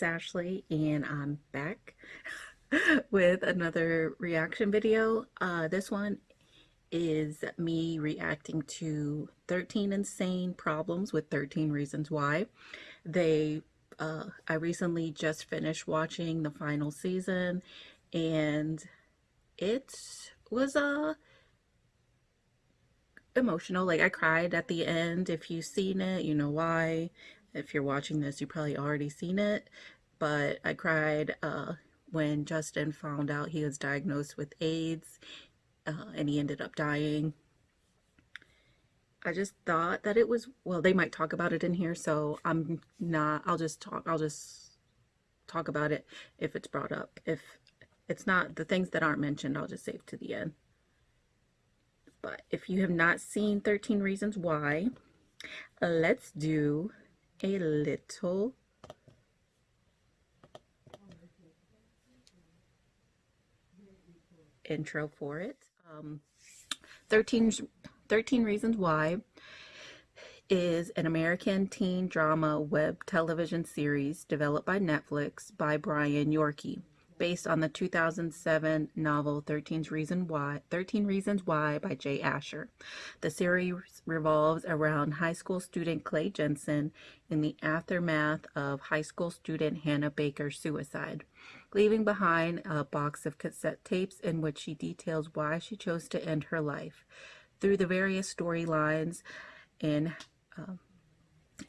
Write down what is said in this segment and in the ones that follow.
it's Ashley and I'm back with another reaction video. Uh, this one is me reacting to 13 insane problems with 13 reasons why. They, uh, I recently just finished watching the final season and it was, uh, emotional. Like I cried at the end. If you've seen it, you know why. If you're watching this, you probably already seen it. But I cried uh, when Justin found out he was diagnosed with AIDS uh, and he ended up dying. I just thought that it was, well, they might talk about it in here, so I'm not, I'll just talk, I'll just talk about it if it's brought up. If it's not, the things that aren't mentioned, I'll just save to the end. But if you have not seen 13 Reasons Why, let's do a little intro for it. Um, 13, 13 Reasons Why is an American teen drama web television series developed by Netflix by Brian Yorkey based on the 2007 novel 13 Reasons Why, 13 Reasons Why by Jay Asher. The series revolves around high school student Clay Jensen in the aftermath of high school student Hannah Baker's suicide, leaving behind a box of cassette tapes in which she details why she chose to end her life. Through the various storylines and uh,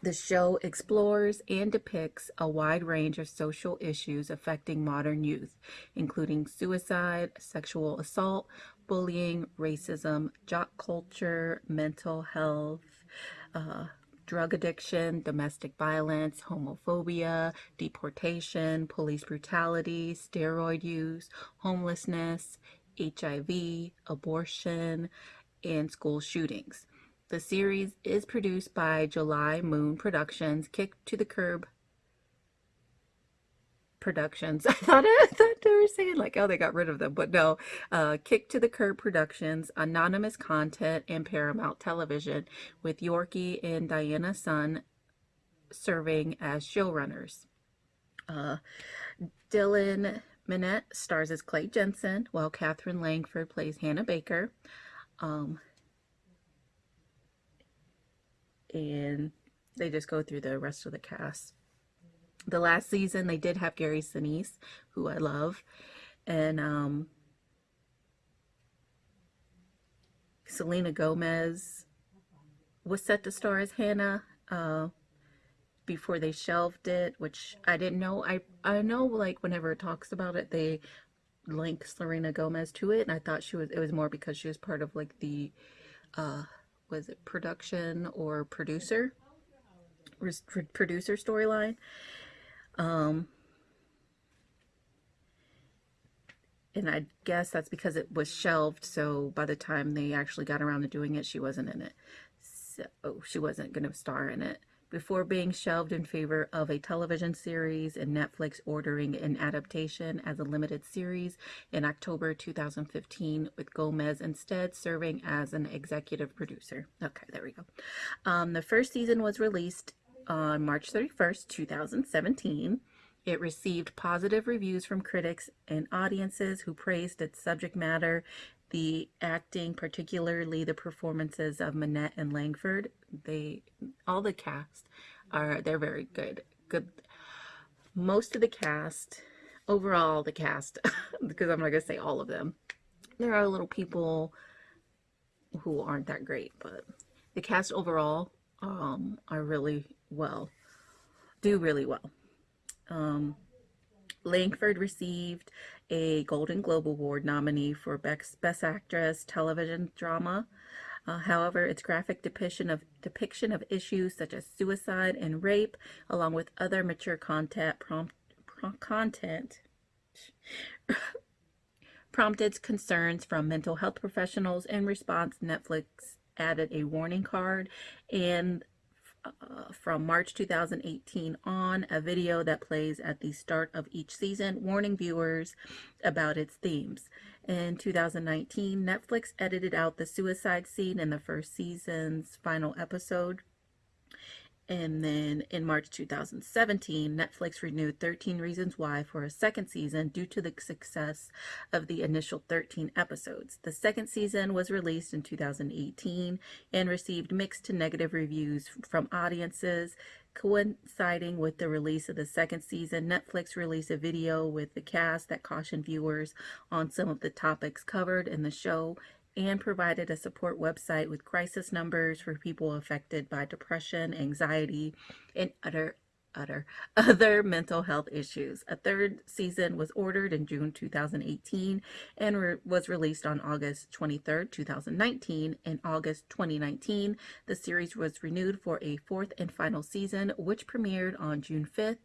the show explores and depicts a wide range of social issues affecting modern youth, including suicide, sexual assault, bullying, racism, jock culture, mental health, uh, drug addiction, domestic violence, homophobia, deportation, police brutality, steroid use, homelessness, HIV, abortion, and school shootings. The series is produced by July Moon Productions, Kick to the Curb Productions. I thought, I thought they were saying like, oh, they got rid of them, but no. Uh, Kick to the Curb Productions, Anonymous Content, and Paramount Television, with Yorkey and Diana Son serving as showrunners. Uh, Dylan Minnette stars as Clay Jensen, while Katherine Langford plays Hannah Baker. Um, and they just go through the rest of the cast. The last season, they did have Gary Sinise, who I love, and um, Selena Gomez was set to star as Hannah uh, before they shelved it, which I didn't know. I I know like whenever it talks about it, they link Selena Gomez to it, and I thought she was it was more because she was part of like the uh, was it production or producer? Producer storyline? Um and I guess that's because it was shelved so by the time they actually got around to doing it she wasn't in it. So she wasn't going to star in it before being shelved in favor of a television series and Netflix ordering an adaptation as a limited series in October 2015 with Gomez instead serving as an executive producer. Okay, there we go. Um, the first season was released on March 31st, 2017. It received positive reviews from critics and audiences who praised its subject matter the acting, particularly the performances of Minnette and Langford, they all the cast are they're very good. Good. Most of the cast, overall the cast, because I'm not gonna say all of them. There are little people who aren't that great, but the cast overall um, are really well, do really well. Um, Langford received a Golden Globe Award nominee for Best, Best Actress Television Drama. Uh, however, its graphic depiction of depiction of issues such as suicide and rape, along with other mature content, prompt, prompt content prompted concerns from mental health professionals. In response, Netflix added a warning card and uh, from March 2018 on a video that plays at the start of each season, warning viewers about its themes. In 2019, Netflix edited out the suicide scene in the first season's final episode. And then in March 2017, Netflix renewed 13 Reasons Why for a second season due to the success of the initial 13 episodes. The second season was released in 2018 and received mixed to negative reviews from audiences. Coinciding with the release of the second season, Netflix released a video with the cast that cautioned viewers on some of the topics covered in the show and provided a support website with crisis numbers for people affected by depression, anxiety, and other other other mental health issues. A third season was ordered in June 2018 and re was released on August 23, 2019. In August 2019, the series was renewed for a fourth and final season, which premiered on June 5,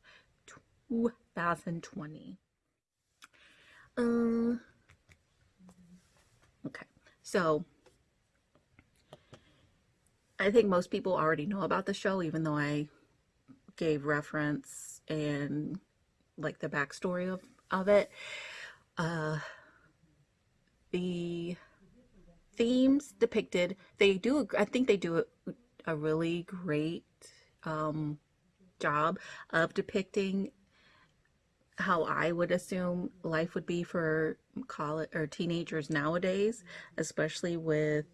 2020. Uh, okay. So I think most people already know about the show, even though I gave reference and like the backstory of, of it. Uh, the themes depicted, they do, I think they do a, a really great um, job of depicting how I would assume life would be for college or teenagers nowadays, especially with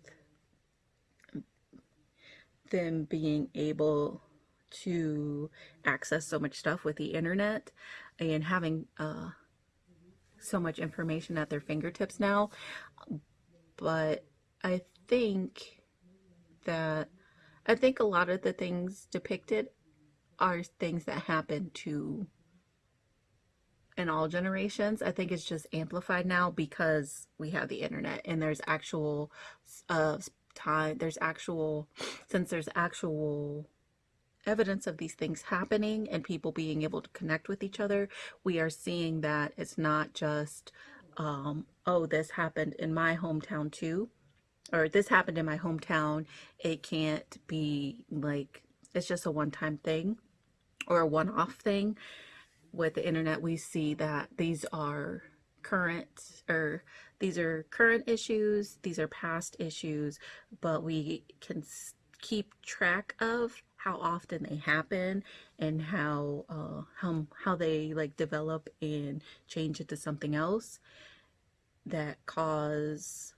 them being able to access so much stuff with the internet and having uh, so much information at their fingertips now. But I think that I think a lot of the things depicted are things that happen to in all generations. I think it's just amplified now because we have the internet and there's actual uh, time, there's actual, since there's actual evidence of these things happening and people being able to connect with each other, we are seeing that it's not just, um, oh, this happened in my hometown too, or this happened in my hometown. It can't be like, it's just a one-time thing or a one-off thing with the internet, we see that these are current or these are current issues, these are past issues, but we can keep track of how often they happen and how uh, how how they like develop and change into something else that cause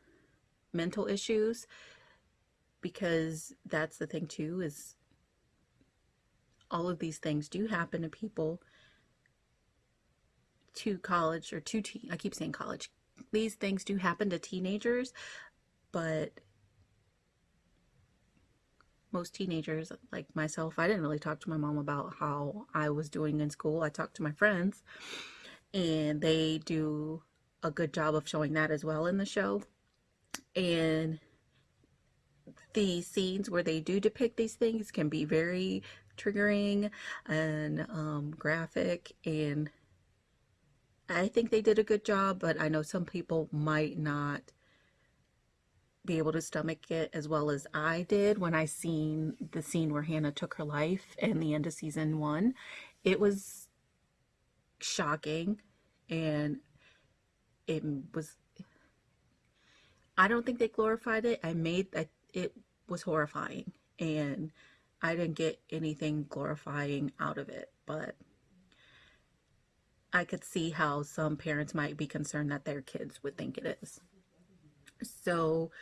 mental issues because that's the thing too is all of these things do happen to people to college or to teen, I keep saying college. These things do happen to teenagers, but most teenagers like myself, I didn't really talk to my mom about how I was doing in school. I talked to my friends and they do a good job of showing that as well in the show. And the scenes where they do depict these things can be very triggering and um, graphic and I think they did a good job, but I know some people might not be able to stomach it as well as I did when I seen the scene where Hannah took her life in the end of season one. It was shocking and it was I don't think they glorified it. I made that it was horrifying and I didn't get anything glorifying out of it, but I could see how some parents might be concerned that their kids would think it is. So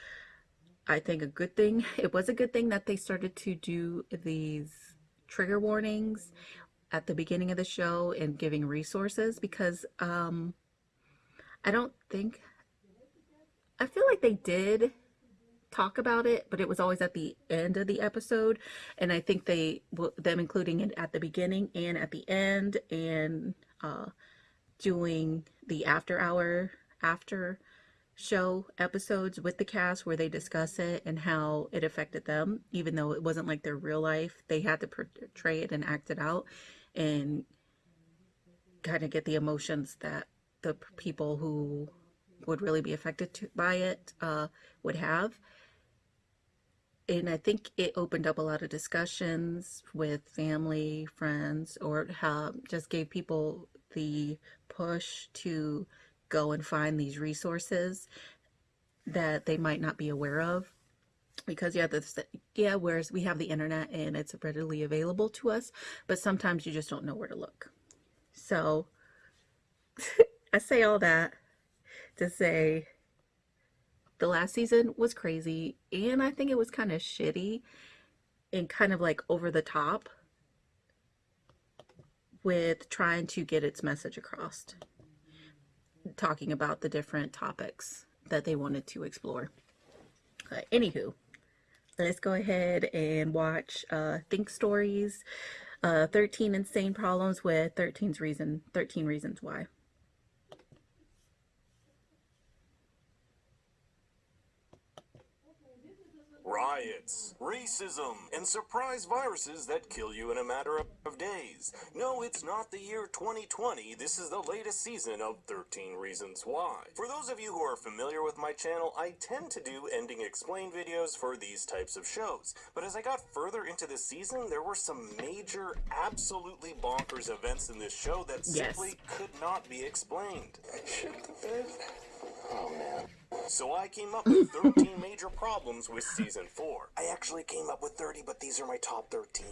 I think a good thing, it was a good thing that they started to do these trigger warnings at the beginning of the show and giving resources because um, I don't think, I feel like they did talk about it, but it was always at the end of the episode. And I think they, them including it at the beginning and at the end and uh, doing the after hour, after show episodes with the cast where they discuss it and how it affected them, even though it wasn't like their real life. They had to portray it and act it out and kind of get the emotions that the people who would really be affected to, by it uh, would have and I think it opened up a lot of discussions with family, friends, or how just gave people the push to go and find these resources that they might not be aware of. because yeah this yeah whereas we have the internet and it's readily available to us but sometimes you just don't know where to look so i say all that to say the last season was crazy and i think it was kind of shitty and kind of like over the top with trying to get its message across talking about the different topics that they wanted to explore uh, anywho let's go ahead and watch uh, Think Stories, uh, 13 Insane Problems with 13's reason, 13 Reasons Why. Riots, racism, and surprise viruses that kill you in a matter of days. No, it's not the year 2020. This is the latest season of 13 Reasons Why. For those of you who are familiar with my channel, I tend to do ending explain videos for these types of shows. But as I got further into the season, there were some major, absolutely bonkers events in this show that Yes. simply could not be explained. Shit the bed. Oh man. So I came up with 13 major problems with season 4. I actually came up with 30, but these are my top 13.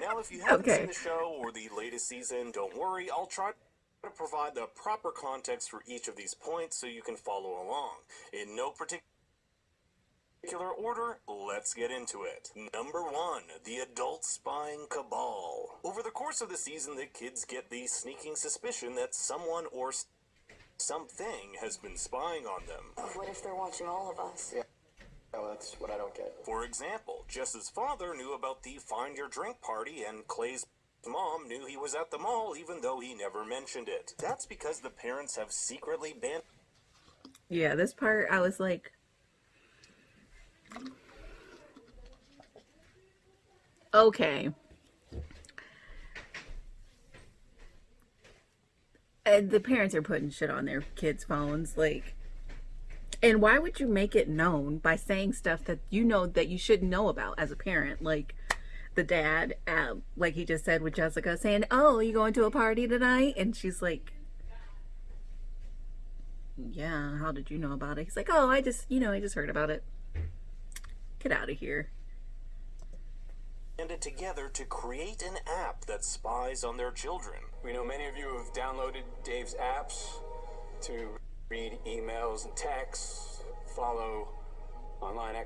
Now, if you haven't Okay. seen the show or the latest season, don't worry, I'll try to provide the proper context for each of these points so you can follow along. In no particular order, let's get into it. Number one, the adult spying cabal. Over the course of the season, the kids get the sneaking suspicion that someone or something has been spying on them. What if they're watching all of us? Yeah. Oh, that's what I don't get. For example, Jess's father knew about the find your drink party, and Clay's mom knew he was at the mall even though he never mentioned it. That's because the parents have secretly been. Yeah, this part I was like, okay. And the parents are putting shit on their kids' phones, like. And why would you make it known by saying stuff that you know that you shouldn't know about as a parent? Like the dad, uh, like he just said with Jessica, saying, "Oh, you going to a party tonight?" And she's like, yeah, how did you know about it? He's like, oh, I just, you know, I just heard about it. Get out of here. It together to create an app that spies on their children. We know many of you have downloaded Dave's apps to read emails and texts, follow online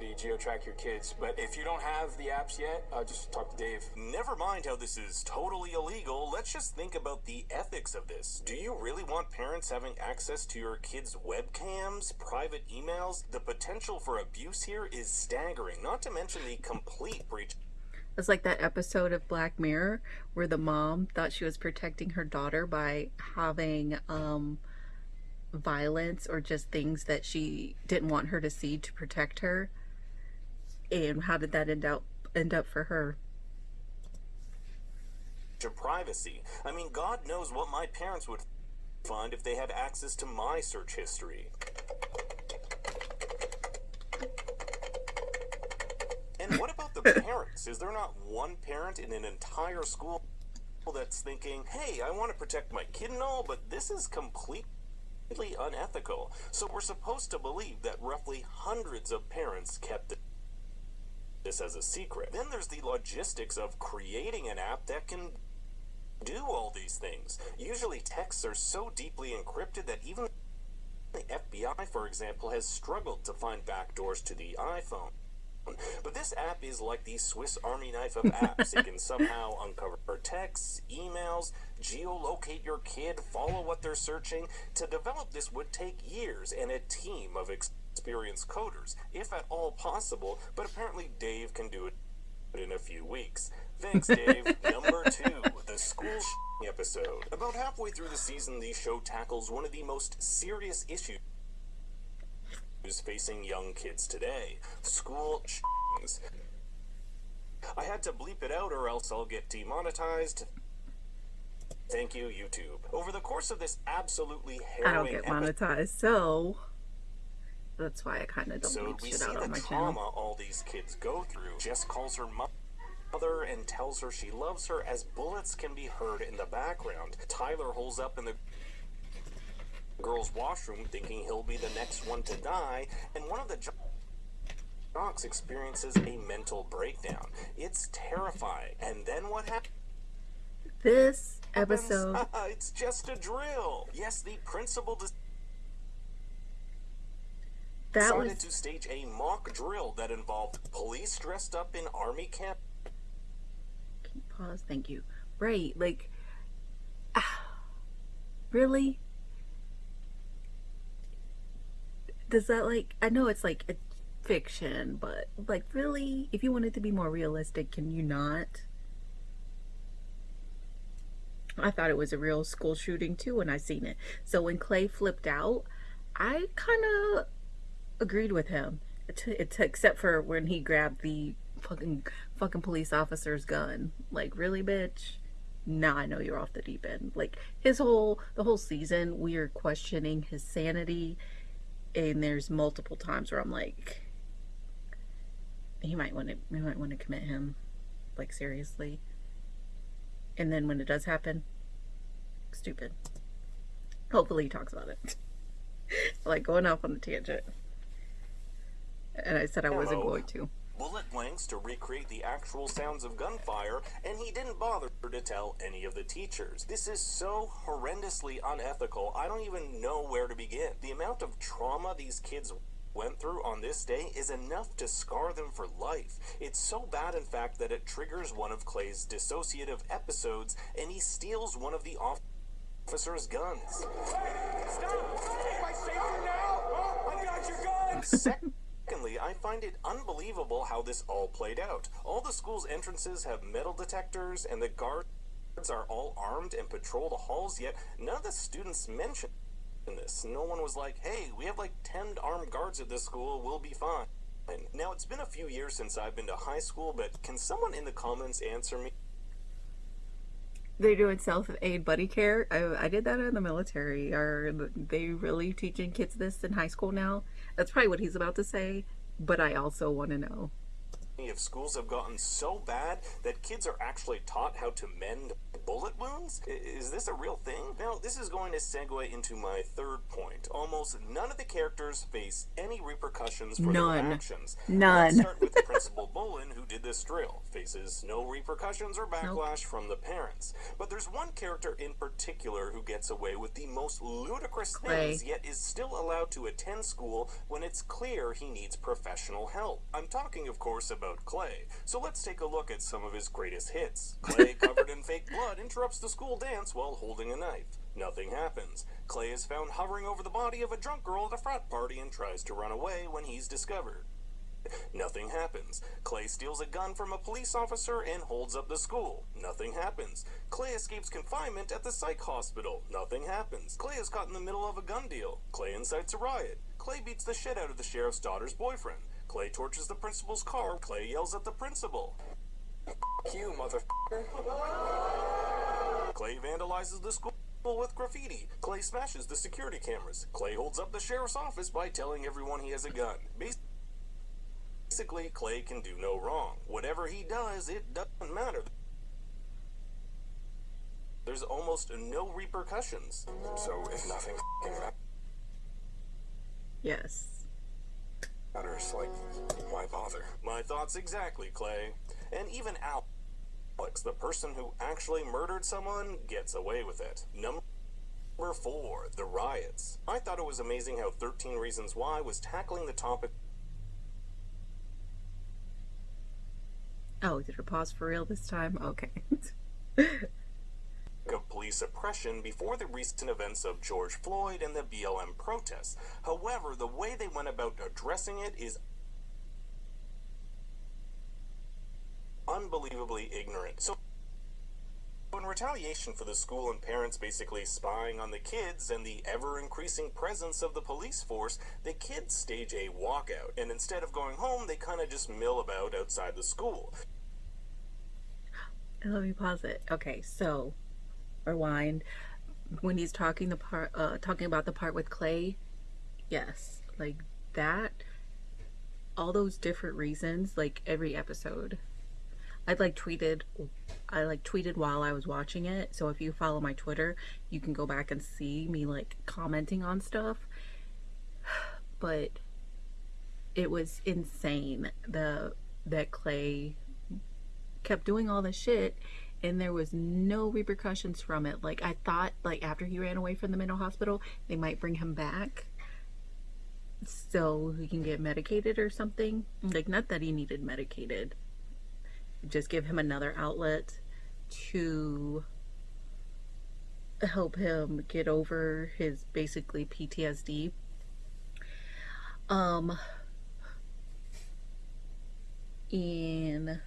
activity, geotrack your kids. But if you don't have the apps yet, uh, just talk to Dave. Never mind how this is totally illegal, let's just think about the ethics of this. Do you really want parents having access to your kids' webcams, private emails? The potential for abuse here is staggering, not to mention the complete breach It's like that episode of Black Mirror where the mom thought she was protecting her daughter by having um, violence or just things that she didn't want her to see to protect her. And how did that end up end up for her? of privacy. I mean, God knows what my parents would find if they had access to my search history. And what about the parents? Is there not one parent in an entire school that's thinking, hey, I want to protect my kid and all, but this is completely unethical? So we're supposed to believe that roughly hundreds of parents kept this as a secret. Then there's the logistics of creating an app that can do all these things. Usually texts are so deeply encrypted that even the FBI, for example, has struggled to find backdoors to the iPhone. But this app is like the Swiss Army knife of apps. it can somehow uncover texts, emails, geolocate your kid, follow what they're searching. To develop this would take years and a team of experienced coders, if at all possible, but apparently Dave can do it in a few weeks. Thanks, Dave. Number two, the school episode. About halfway through the season, the show tackles one of the most serious issues facing young kids today school sh- I had to bleep it out or else I'll get demonetized. Thank you, YouTube. Over the course of this absolutely harrowing I don't get monetized, so that's why I kind of don't So we see out the on my trauma channel. all these kids go through. Jess calls her mo- mother and tells her she loves her as bullets can be heard in the background. Tyler holds up in the girl's washroom thinking he'll be the next one to die, and one of the Knox experiences a mental breakdown. It's terrifying. And then what happens? This episode, it's just a drill. Yes, the principal that decided was to stage a mock drill that involved police dressed up in army camp. pause. Thank you. Right, like, ah, really? Does that like? I know it's like a fiction, but like, really? If you want it to be more realistic, can you not? I thought it was a real school shooting too when I seen it. So when Clay flipped out, I kind of agreed with him. Except for when he grabbed the fucking fucking police officer's gun. Like, really, bitch? Now I know you're off the deep end. Like his whole the whole season, we are questioning his sanity, and there's multiple times where I'm like, he might want to we might want to commit him, like seriously. And then when it does happen, stupid. Hopefully he talks about it. like going off on a tangent. And I said I wasn't Ammo. going to. bullet blanks to recreate the actual sounds of gunfire, and he didn't bother to tell any of the teachers. This is so horrendously unethical, I don't even know where to begin. The amount of trauma these kids went through on this day is enough to scar them for life. It's so bad, in fact, that it triggers one of Clay's dissociative episodes, and he steals one of the officer's guns. Stop! Am I safer now? Huh? I got your gun! Secondly, I find it unbelievable how this all played out. All the school's entrances have metal detectors, and the guards are all armed and patrol the halls, yet none of the students mention this. No one was like, hey, we have like 10 armed guards at this school, we'll be fine. Now, it's been a few years since I've been to high school, but can someone in the comments answer me? They're doing self aid buddy care. I, I did that in the military. Are they really teaching kids this in high school now? That's probably what he's about to say, but I also want to know. If schools have gotten so bad that kids are actually taught how to mend bullet wounds? Is this a real thing? Now, this is going to segue into my third point. Almost none of the characters face any repercussions for None. their actions. None. Let's start with Principal Bolan, who did this drill. Faces no repercussions or backlash from the parents. But there's one character in particular who gets away with the most ludicrous Clay. things, yet is still allowed to attend school when it's clear he needs professional help. I'm talking, of course, about Clay. So let's take a look at some of his greatest hits. Clay, covered in fake blood, interrupts the school dance while holding a knife. Nothing happens. Clay is found hovering over the body of a drunk girl at a frat party and tries to run away when he's discovered. Nothing happens. Clay steals a gun from a police officer and holds up the school. Nothing happens. Clay escapes confinement at the psych hospital. Nothing happens. Clay is caught in the middle of a gun deal. Clay incites a riot. Clay beats the shit out of the sheriff's daughter's boyfriend. Clay torches the principal's car. Clay yells at the principal. You motherfucker. Clay vandalizes the school with graffiti. Clay smashes the security cameras. Clay holds up the sheriff's office by telling everyone he has a gun. Basically, Clay can do no wrong. Whatever he does, it doesn't matter. There's almost no repercussions. So if nothing Yes. Matters, like, why bother? My thoughts exactly, Clay. And even Alex, the person who actually murdered someone, gets away with it. Number four, the riots. I thought it was amazing how 13 Reasons Why was tackling the topic Oh, did it pause for real this time? Okay. of police oppression before the recent events of George Floyd and the BLM protests. However, the way they went about addressing it is unbelievably ignorant. So, in retaliation for the school and parents basically spying on the kids and the ever increasing presence of the police force, the kids stage a walkout. And instead of going home, they kind of just mill about outside the school. Let me pause it. Okay, so rewind. When he's talking the part, uh, talking about the part with Clay, yes, like that. All those different reasons, like every episode. I like tweeted, I like tweeted while I was watching it. So if you follow my Twitter, you can go back and see me like commenting on stuff. But it was insane the that Clay kept doing all this shit and there was no repercussions from it. Like I thought like after he ran away from the mental hospital, they might bring him back so he can get medicated or something. Like not that he needed medicated. Just give him another outlet to help him get over his basically PTSD. Um and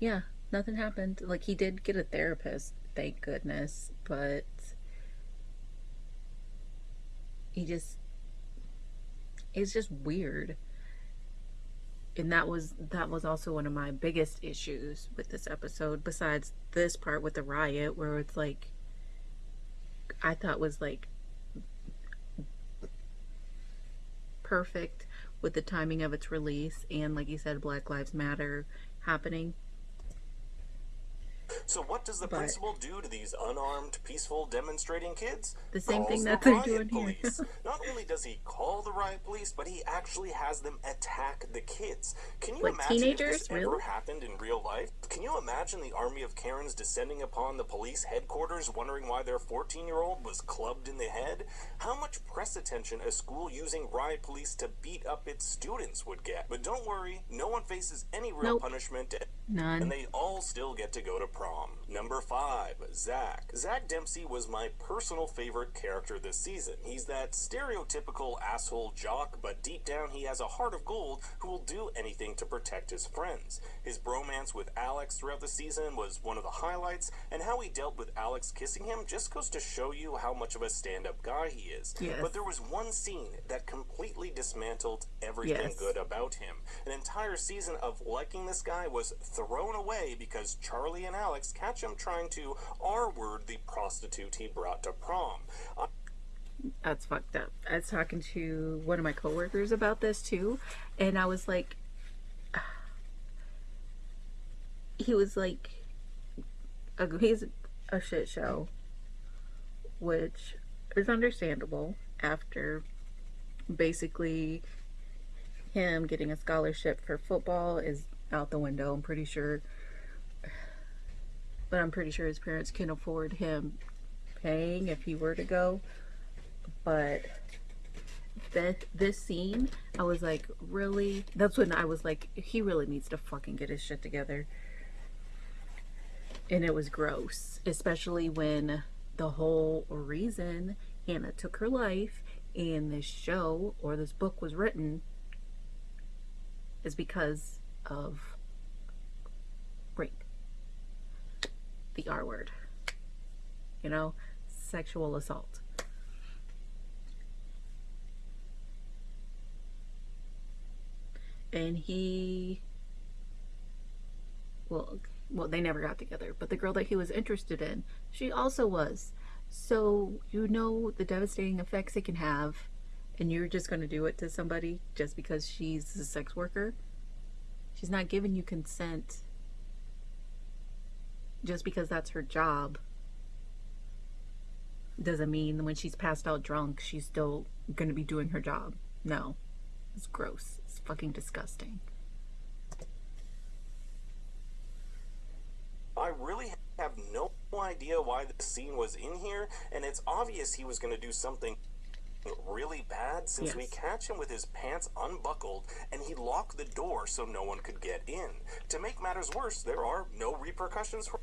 yeah, nothing happened. Like he did get a therapist, thank goodness, but he just it's just weird. And that was that was also one of my biggest issues with this episode besides this part with the riot where it's like I thought was like perfect with the timing of its release and like you said Black Lives Matter happening So what does the But- principal do to these unarmed, peaceful, demonstrating kids? The same thing that the they're doing here. police. Not only does he call the riot police, but he actually has them attack the kids. Can you Like imagine if teenagers? this ever happened in real life? Can you imagine the army of Karens descending upon the police headquarters, wondering why their 14-year-old was clubbed in the head? How much press attention a school using riot police to beat up its students would get? But don't worry, no one faces any real Nope. punishment none and they all still get to go to prom. Number five, Zach. Zach Dempsey was my personal favorite character this season. He's that stereotypical asshole jock, but deep down he has a heart of gold who will do anything to protect his friends. His bromance with Alex throughout the season was one of the highlights, and how he dealt with Alex kissing him just goes to show you how much of a stand up guy he is. Yes. But there was one scene that completely dismantled everything Yes. good about him. An entire season of liking this guy was thrown away because Charlie and Alex catch him trying to R word the prostitute he brought to prom. Uh, That's fucked up. I was talking to one of my coworkers about this too, and I was like, he was like, he's a shit show, which is understandable after basically him getting a scholarship for football is out the window. I'm pretty sure, but I'm pretty sure his parents can afford him paying if he were to go. But that this scene i was like really? That's when i was like he really needs to fucking get his shit together. And it was gross especially when the whole reason hannah took her life and this show or this book was written is because of rape the r word you know sexual assault. And he well well they never got together but the girl that he was interested in she also was. So you know the devastating effects it can have and you're just going to do it to somebody just because she's a sex worker? She's not giving you consent just because that's her job doesn't mean when she's passed out drunk she's still going to be doing her job no it's gross. It's fucking disgusting. I really have no idea why the scene was in here, and it's obvious he was going to do something really bad since we catch him with his pants unbuckled and he locked the door so no one could get in. To make matters worse, there are no repercussions for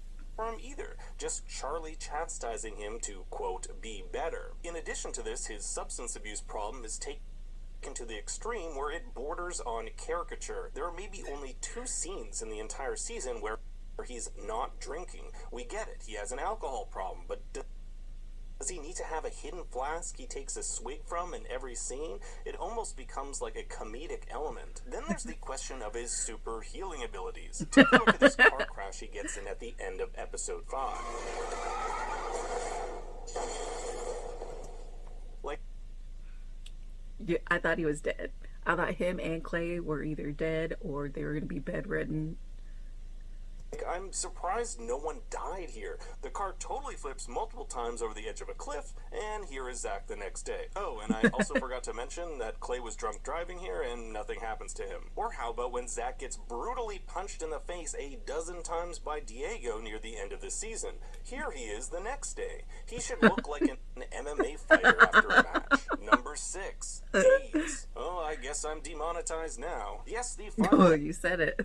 either, just Charlie chastising him to, quote, be better. In addition to this, his substance abuse problem is taken to the extreme where it borders on caricature. There are maybe only two scenes in the entire season where he's not drinking. We get it. He has an alcohol problem, but does he need to have a hidden flask he takes a swig from in every scene? It almost becomes like a comedic element. Then there's the question of his super healing abilities. Take a look at this car crash he gets in at the end of episode 5. Like, Yeah, I thought he was dead. I thought him and Clay were either dead or they were going to be bedridden. I'm surprised no one died here. The car totally flips multiple times over the edge of a cliff, and here is Zach the next day. Oh, and I also forgot to mention that Clay was drunk driving here and nothing happens to him. Or how about when Zach gets brutally punched in the face a dozen times by Diego near the end of the season? Here he is the next day. He should look like an MMA fighter after a match. Number six, AIDS. Oh, I guess I'm demonetized now. Yes, the Oh, you said it.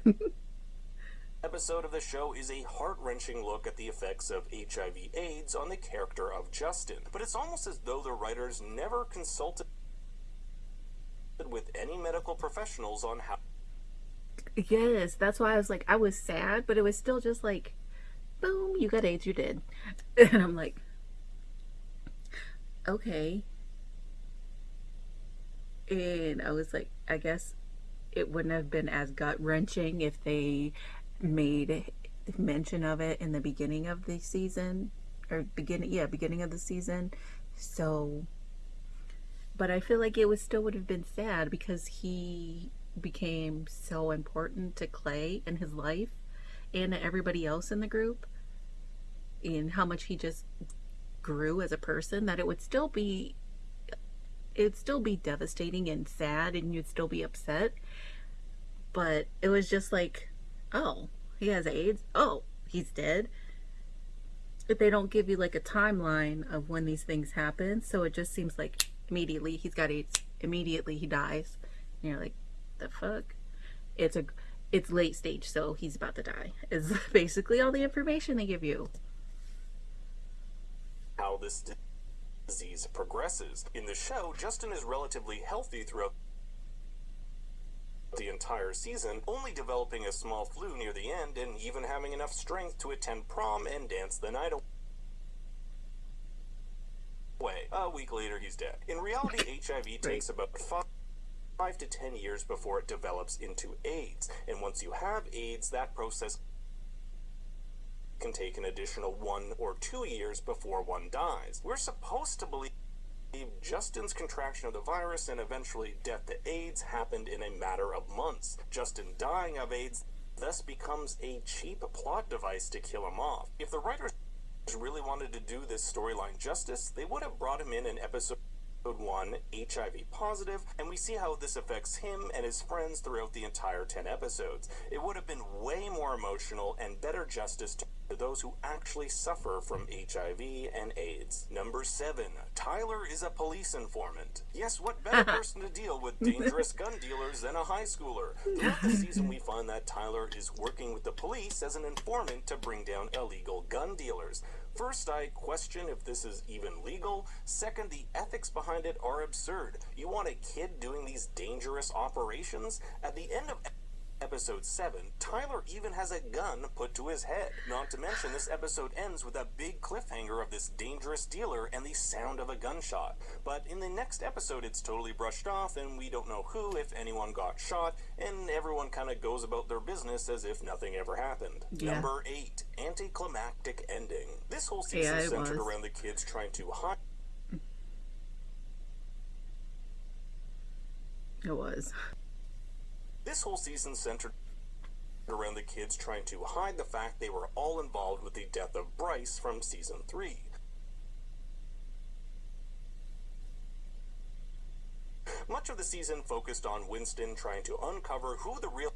Episode of the show is a heart wrenching look at the effects of HIV AIDS on the character of Justin. But it's almost as though the writers never consulted with any medical professionals on how yes, that's why I was like, I was sad, but it was still just like, boom, you got AIDS, you did. And I'm like, okay. And I was like, I guess it wouldn't have been as gut wrenching if they made mention of it in the beginning of the season or beginning yeah beginning of the season. So but i feel like it was still would have been sad because he became so important to clay in his life and to everybody else in the group and how much he just grew as a person that it would still be it'd still be devastating and sad and you'd still be upset. But it was just like oh he has aids? Oh he's dead? If they don't give you like a timeline of when these things happen so it just seems like immediately he's got aids immediately he dies. And you're like the fuck? It's a it's late stage so he's about to die is basically all the information they give you. How this disease progresses. In the show, Justin is relatively healthy throughout the entire season, only developing a small flu near the end and even having enough strength to attend prom and dance the night away. A week later, he's dead. In reality, HIV takes about five five to ten years before it develops into AIDS. And once you have AIDS, that process can take an additional one or two years before one dies. We're supposed to believe Justin's contraction of the virus and eventually death to AIDS happened in a matter of months. Justin dying of AIDS thus becomes a cheap plot device to kill him off. If the writers really wanted to do this storyline justice, they would have brought him in in episode 1 HIV positive, and we see how this affects him and his friends throughout the entire 10 episodes. It would have been more emotional and better justice to those who actually suffer from HIV and AIDS. Number 7. Tyler is a police informant. Yes, what better person to deal with dangerous gun dealers than a high schooler? Throughout the season, we find that Tyler is working with the police as an informant to bring down illegal gun dealers. First, I question if this is even legal. Second, the ethics behind it are absurd. You want a kid doing these dangerous operations? At the end of episode 7, Tyler even has a gun put to his head. Not to mention, this episode ends with a big cliffhanger of this dangerous dealer and the sound of a gunshot. But in the next episode, it's totally brushed off, and we don't know who, if anyone, got shot, and everyone kind of goes about their business as if nothing ever happened. Yeah. Number 8, anticlimactic ending. This whole season Yeah, centered was. around the kids trying to hide. it was This whole season centered around the kids trying to hide the fact they were all involved with the death of Bryce from season 3. Much of the season focused on Winston trying to uncover who the real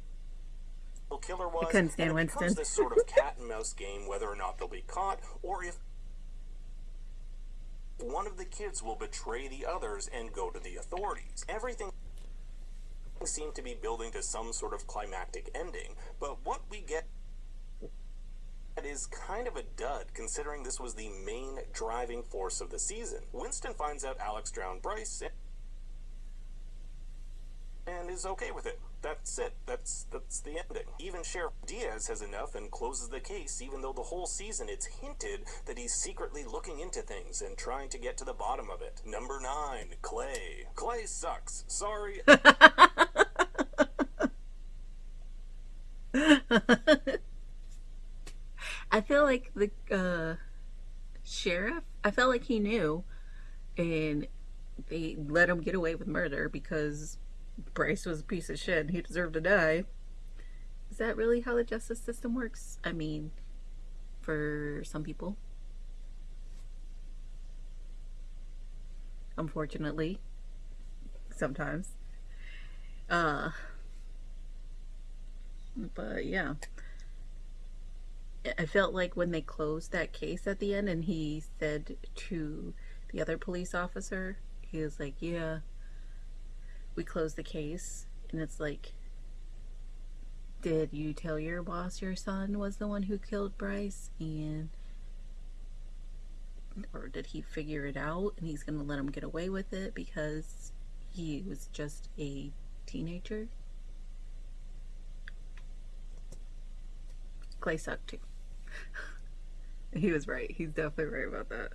killer was. couldn't stand and it Winston. this sort of cat and mouse game whether or not they'll be caught or if one of the kids will betray the others and go to the authorities. Everything seemed to be building to some sort of climactic ending, but what we get is kind of a dud considering this was the main driving force of the season. Winston finds out Alex drowned Bryce and is okay with it. That's it. That's that's the ending. Even Sheriff Diaz has enough and closes the case even though the whole season it's hinted that he's secretly looking into things and trying to get to the bottom of it. Number 9, Clay. Clay sucks. Sorry. I feel like the uh, sheriff, I felt like he knew, and they let him get away with murder because Bryce was a piece of shit and he deserved to die. Is that really how the justice system works? I mean, for some people. Unfortunately, sometimes. Uh, but yeah. I felt like when they closed that case at the end and he said to the other police officer, he was like, Yeah, we closed the case. And it's like, Did you tell your boss your son was the one who killed Bryce? And or did he figure it out and he's gonna let him get away with it because he was just a teenager? Clay sucked too. he was right. He's definitely right about that.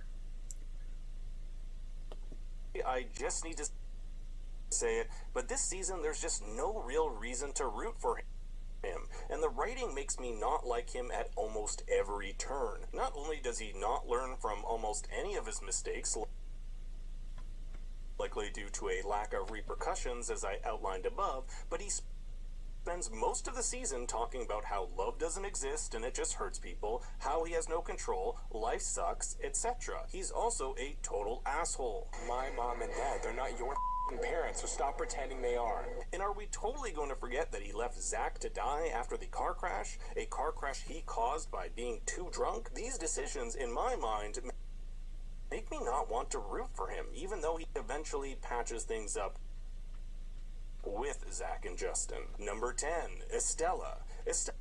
I just need to say it, but this season there's just no real reason to root for him. And the writing makes me not like him at almost every turn. Not only does he not learn from almost any of his mistakes, likely due to a lack of repercussions as I outlined above, but he spends most of the season talking about how love doesn't exist and it just hurts people, how he has no control, life sucks, etc. He's also a total asshole. My mom and dad, they're not your parents, so stop pretending they are. And are we totally going to forget that he left Zach to die after the car crash? A car crash he caused by being too drunk? These decisions, in my mind, make me not want to root for him, even though he eventually patches things up with Zach and Justin. Number 10, Estela. Estela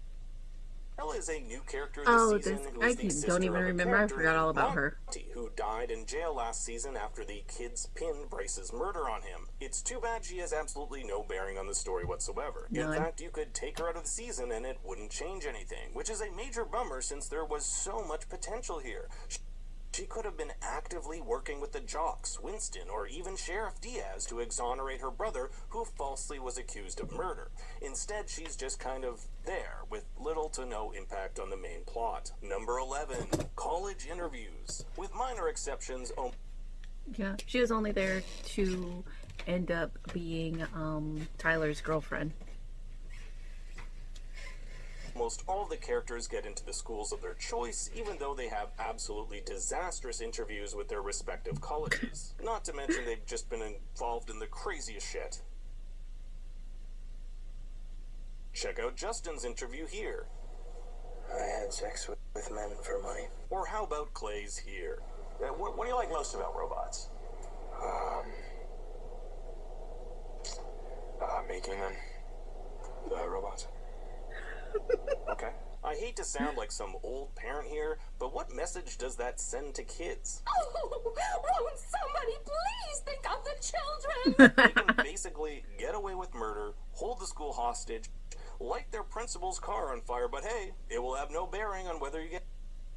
is a new character this Oh, season. this- who I the can- sister don't even remember. I forgot all about her. Who died in jail last season after the kids pinned Bryce's murder on him. It's too bad she has absolutely no bearing on the story whatsoever. In fact, you could take her out of the season and it wouldn't change anything, which is a major bummer since there was so much potential here. She could have been actively working with the jocks, Winston, or even Sheriff Diaz to exonerate her brother, who falsely was accused of murder. Instead, she's just kind of there, with little to no impact on the main plot. Number 11, college interviews. With minor exceptions, Yeah, she was only there to end up being um, Tyler's girlfriend. Almost all of the characters get into the schools of their choice, even though they have absolutely disastrous interviews with their respective colleges. Not to mention they've just been involved in the craziest shit. Check out Justin's interview here. I had sex with, with men for money. Or how about Clay's here? Uh, what, what do you like most about robots? Uh, making them. The robots. Okay. I hate to sound like some old parent here, but what message does that send to kids? Oh, won't somebody please think of the children? They can basically get away with murder, hold the school hostage, light their principal's car on fire, but hey, it will have no bearing on whether you get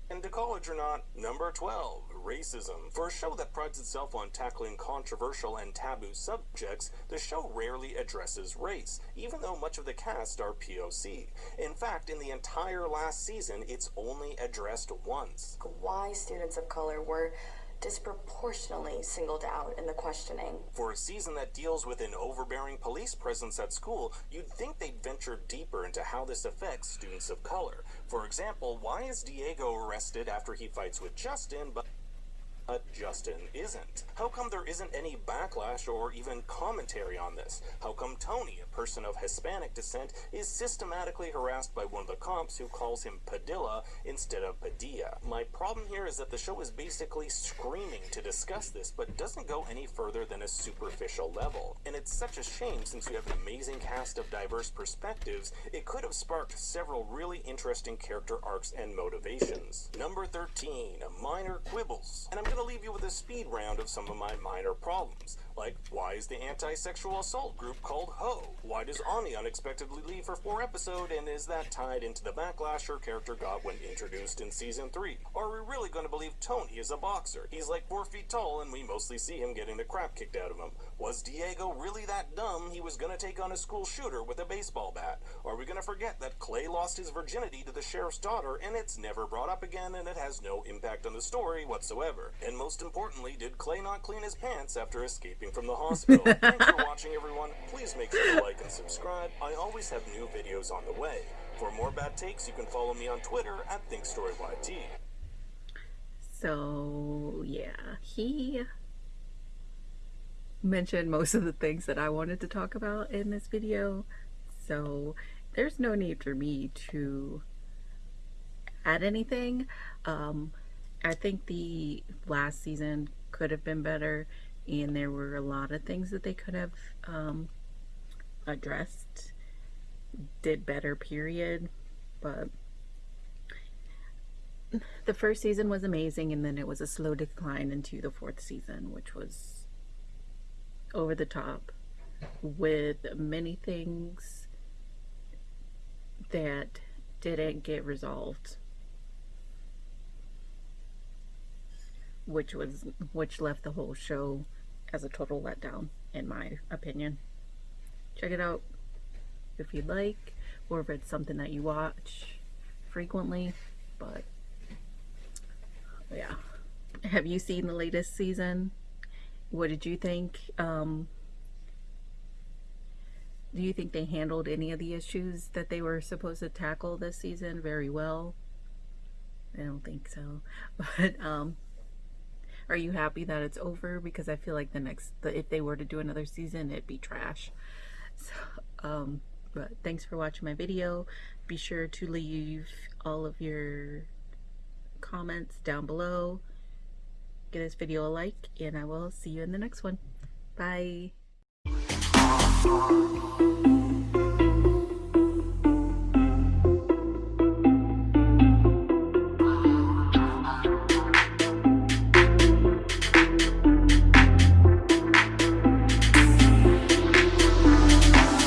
into college or not. Number 12, racism. For a show that prides itself on tackling controversial and taboo subjects, the show rarely addresses race, even though much of the cast are POC. In fact, in the entire last season, it's only addressed once. Why students of color were disproportionately singled out in the questioning. For a season that deals with an overbearing police presence at school, you'd think they'd venture deeper into how this affects students of color. For example, why is Diego arrested after he fights with Justin, but but Justin isn't? How come there isn't any backlash or even commentary on this? How come Tony, a person of Hispanic descent, is systematically harassed by one of the cops who calls him Padilla instead of Padilla? My problem here is that the show is basically screaming to discuss this, but doesn't go any further than a superficial level. And it's such a shame since you have an amazing cast of diverse perspectives, it could have sparked several really interesting character arcs and motivations. Number 13, minor quibbles. And I'm going to leave you with a speed round of some of my minor problems. Like, why is the anti-sexual assault group called HO? Why does Ani unexpectedly leave for four episode, and is that tied into the backlash her character got when introduced in season three? Are we really going to believe Tony is a boxer? He's like four feet tall, and we mostly see him getting the crap kicked out of him. Was Diego really that dumb he was going to take on a school shooter with a baseball bat? Are we going to forget that Clay lost his virginity to the sheriff's daughter, and it's never brought up again, and it has no impact on the story whatsoever? And most importantly, did Clay not clean his pants after escaping from the hospital? Thanks for watching, everyone. Please make sure to like and subscribe. I always have new videos on the way. For more bad takes, you can follow me on Twitter at ThinkStoryYT. So, yeah, he mentioned most of the things that I wanted to talk about in this video. So, there's no need for me to add anything. Um, I think the last season could have been better, and there were a lot of things that they could have um, addressed, did better, period. But the first season was amazing, and then it was a slow decline into the fourth season, which was over the top with many things that didn't get resolved which was which left the whole show as a total letdown in my opinion. Check it out if you'd like or if it's something that you watch frequently but yeah. Have you seen the latest season? What did you think um do you think they handled any of the issues that they were supposed to tackle this season very well? I don't think so but um are you happy that it's over? Because I feel like the next the, if they were to do another season it'd be trash. So um but thanks for watching my video. Be sure to leave all of your comments down below. Give this video a like and I will see you in the next one. Bye